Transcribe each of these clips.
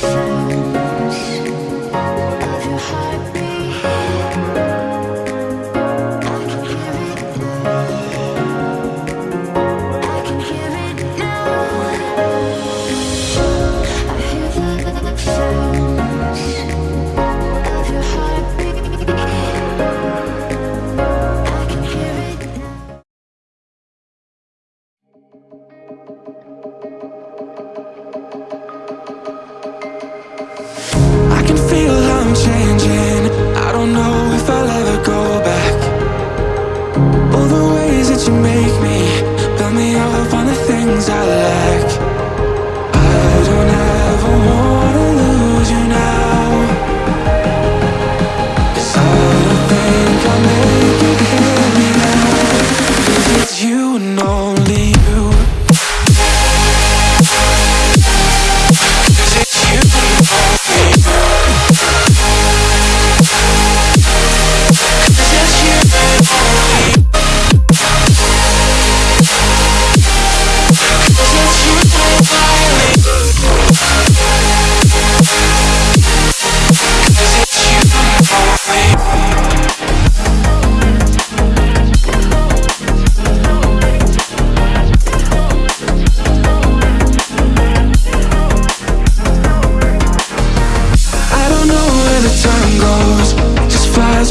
Thank. to make me. Build me up on the things I love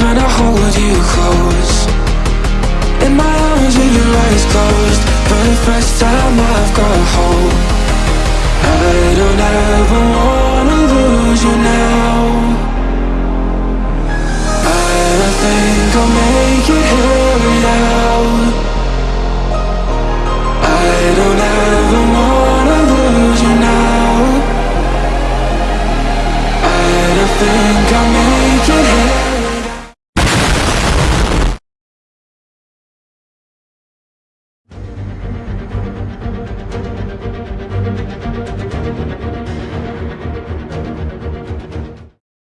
trying to hold you close. In my arms with your eyes closed. For the first time I've got hope. I don't ever wanna lose you now. I don't think I'll make it here now. I don't ever wanna lose you now. I don't think I'll make Música